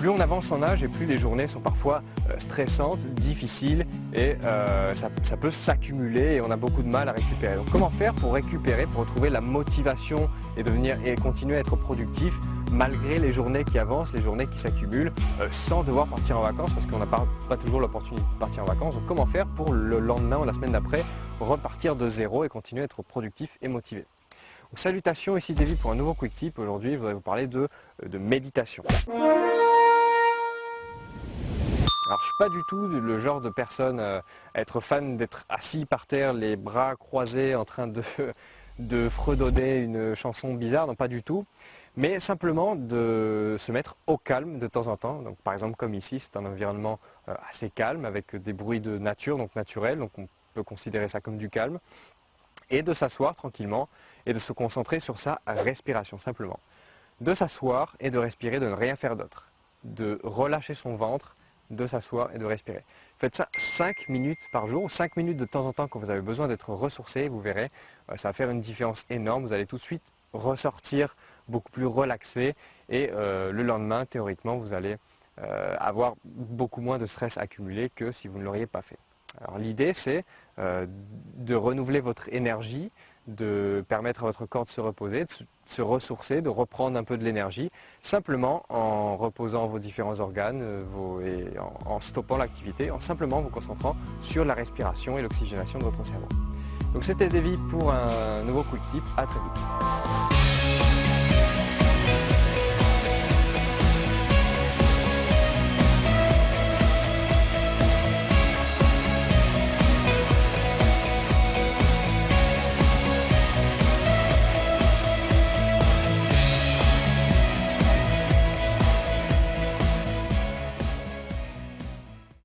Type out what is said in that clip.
plus on avance en âge et plus les journées sont parfois euh, stressantes, difficiles et euh, ça, peut s'accumuler et on a beaucoup de mal à récupérer. Donc comment faire pour récupérer, pour retrouver la motivation et, devenir, et continuer à être productif malgré les journées qui avancent, les journées qui s'accumulent, euh, sans devoir partir en vacances parce qu'on n'a pas, toujours l'opportunité de partir en vacances. Donc comment faire pour le lendemain ou la semaine d'après repartir de zéro et continuer à être productif et motivé? Salutations, ici David pour un nouveau Quick Tip. Aujourd'hui, je voudrais vous parler de méditation. Suis pas du tout le genre de personne euh, être fan d'être assis par terre, les bras croisés en train de, de fredonner une chanson bizarre, non pas du tout, mais simplement de se mettre au calme de temps en temps. Donc par exemple comme ici, c'est un environnement euh, assez calme avec des bruits de nature, donc naturels, donc on peut considérer ça comme du calme, et de s'asseoir tranquillement et de se concentrer sur sa respiration simplement. De s'asseoir et de respirer, de ne rien faire d'autre, de relâcher son ventre, de s'asseoir et de respirer. Faites ça 5 minutes par jour, 5 minutes de temps en temps quand vous avez besoin d'être ressourcé, vous verrez, euh, ça va faire une différence énorme, vous allez tout de suite ressortir beaucoup plus relaxé et euh, le lendemain, théoriquement, vous allez euh, avoir beaucoup moins de stress accumulé que si vous ne l'auriez pas fait. Alors l'idée c'est de renouveler votre énergie, de permettre à votre corps de se reposer, de se ressourcer, de reprendre un peu de l'énergie, simplement en reposant vos différents organes euh, et en, stoppant l'activité, en simplement vous concentrant sur la respiration et l'oxygénation de votre cerveau. Donc c'était Davy pour un nouveau Quick Tip, à très vite.